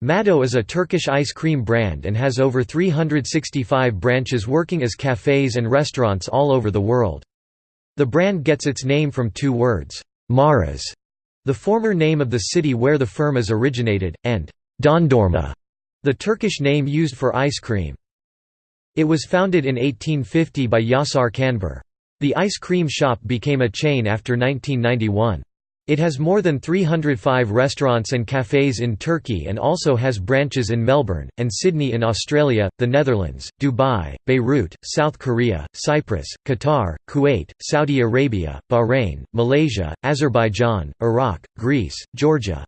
MADO is a Turkish ice cream brand and has over 365 branches working as cafes and restaurants all over the world. The brand gets its name from two words, Maraş, the former name of the city where the firm is originated, and Dondurma, the Turkish name used for ice cream. It was founded in 1850 by Yasar Kanbur. The ice cream shop became a chain after 1991. It has more than 305 restaurants and cafes in Turkey and also has branches in Melbourne, and Sydney in Australia, the Netherlands, Dubai, Beirut, South Korea, Cyprus, Qatar, Kuwait, Saudi Arabia, Bahrain, Malaysia, Azerbaijan, Iraq, Greece, Georgia,